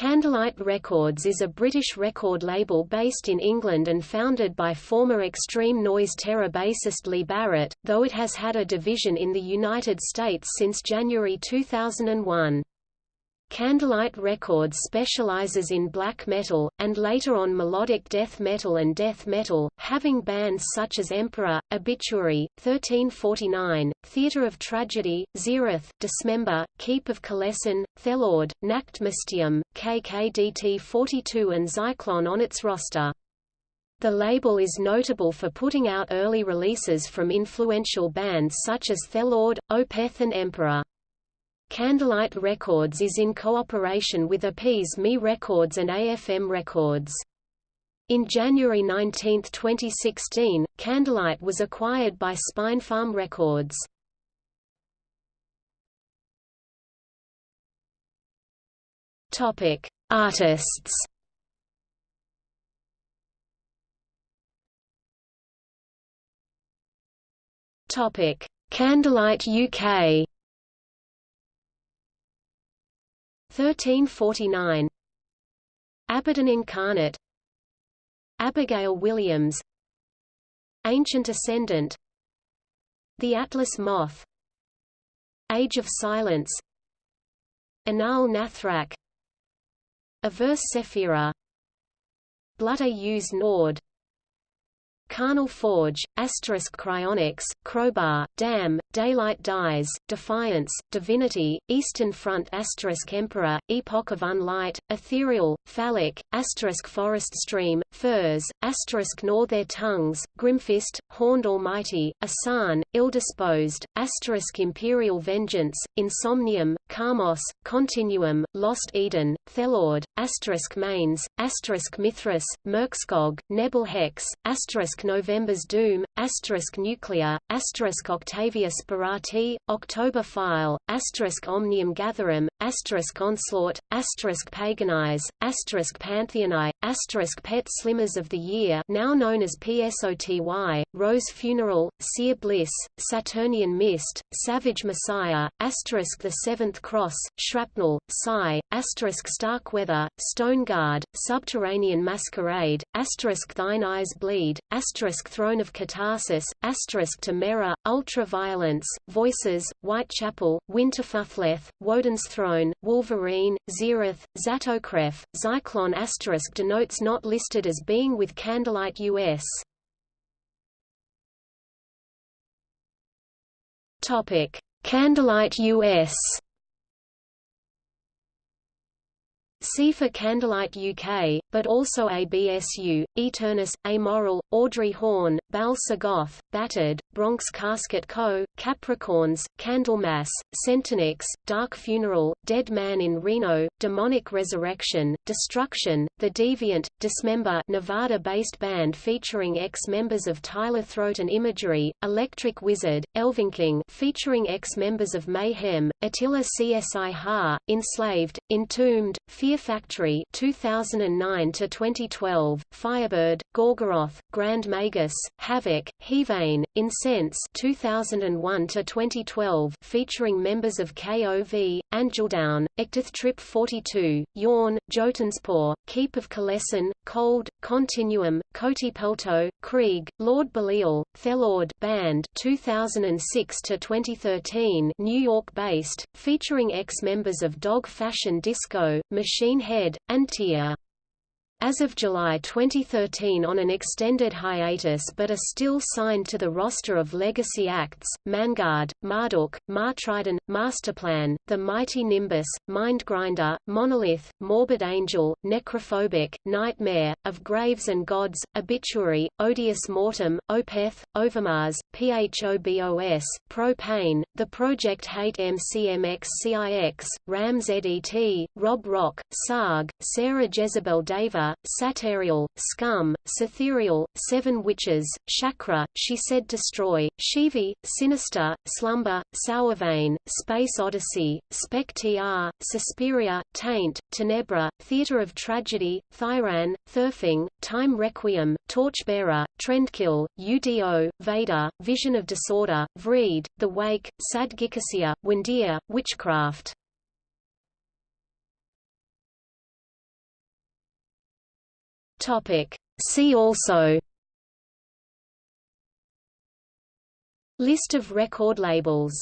Candlelight Records is a British record label based in England and founded by former Extreme Noise Terror bassist Lee Barrett, though it has had a division in the United States since January 2001. Candlelight Records specializes in black metal, and later on melodic death metal and death metal, having bands such as Emperor, Obituary, 1349, Theatre of Tragedy, Xerath, Dismember, Keep of Kalesin, Thelord, Nachtmystium, KKDT42 and Zyklon on its roster. The label is notable for putting out early releases from influential bands such as Thelord, Opeth and Emperor. Candlelight Records is in cooperation with Appease Me Records and AFM Records. In January 19, 2016, Candlelight was acquired by Spinefarm Records. Topic: Artists. Topic: Candlelight UK. 1349 Abaddon Incarnate. Abigail Williams. Ancient Ascendant. The Atlas Moth. Age of Silence. Anaal Nathrakh. Averse Sefira. Blut Aus Nord Carnal Forge, Asterisk Cryonics, Crowbar, Dam, Daylight Dies, Defiance, Divinity, Eastern Front Asterisk Emperor, Epoch of Unlight, Ethereal, Phallic, Asterisk Forest Stream, Furs, Asterisk Gnaw Their Tongues, Grimfist, Horned Almighty, Asan, Ill-Disposed, Asterisk Imperial Vengeance, Insomnium, Kamos, Continuum, Lost Eden, Thelord, Asterisk Mains, Asterisk Mithras, Merkskog, Nebel Hex, Asterisk November's Doom, asterisk Nuclear, asterisk Octavia Sperati, October File, asterisk Omnium Gatherum, asterisk Onslaught, asterisk Paganize, asterisk Pantheon I, asterisk Pet Slimmers of the Year now known as PSOTY, Rose Funeral, Sear Bliss, Saturnian Mist, Savage Messiah, asterisk The Seventh Cross, Shrapnel, Psy, asterisk Starkweather, Stone Guard, Subterranean Masquerade, asterisk Thine Eyes Bleed, asterisk Throne of Catharsis, asterisk Temera, Ultraviolence, Voices, Whitechapel, Winterfylleth, Woden's Throne, Wolverine, Xerath, Zatokrev, Zyklon asterisk denotes not listed as being with Candlelight US. Topic: Candlelight US See for Candlelight UK, but also ABSU, Eternus, Amoral, Audrey Horne, Baal Sagoth, Battered, Bronx Casket Co., Capricorns, Candlemass, Centenix, Dark Funeral, Dead Man in Reno, Demonic Resurrection, Destruction, The Deviant, Dismember Nevada-based band featuring ex-members of Tyler Throat and Imagery, Electric Wizard, Elvenking featuring ex-members of Mayhem, Attila Csihar, Enslaved, Entombed, Fear Factory 2009 to 2012, Firebird, Gorgoroth, Grand Magus, Havoc, Hevane, Incense 2001 to 2012, featuring members of KOV, Angeldown, Ectith Trip 42, Yawn, Jotunspor, Keep of Kalesin, Cold, Continuum, Koti Pelto, Krieg, Lord Belial, Thelord Band 2006 to 2013, New York-based, featuring ex-members of Dog Fashion Disco, Machine Machine Head, and Tia as of July 2013 on an extended hiatus but are still signed to the roster of legacy acts, Mangard, Marduk, Martriden, Masterplan, The Mighty Nimbus, Mindgrinder, Monolith, Morbid Angel, Necrophobic, Nightmare, Of Graves and Gods, Obituary, Odious Mortem, Opeth, Overmars, PHOBOS, Propane, The Project Hate MCMXCIX, Ram ZET, Rob Rock, Sarg, Sarah Jezebel Deva, Saterial, Scum, Satherial, Seven Witches, Chakra, She Said Destroy, Shivi, Sinister, Slumber, Sourvein, Space Odyssey, Spektr, Suspiria, Taint, Tenebra, Theatre of Tragedy, Thyran, Thyrfing, Time Requiem, Torchbearer, Trendkill, UDO, Vader, Vision of Disorder, Vreid, The Wake, Sad Gikasia, Windir, Witchcraft Topic. See also List of record labels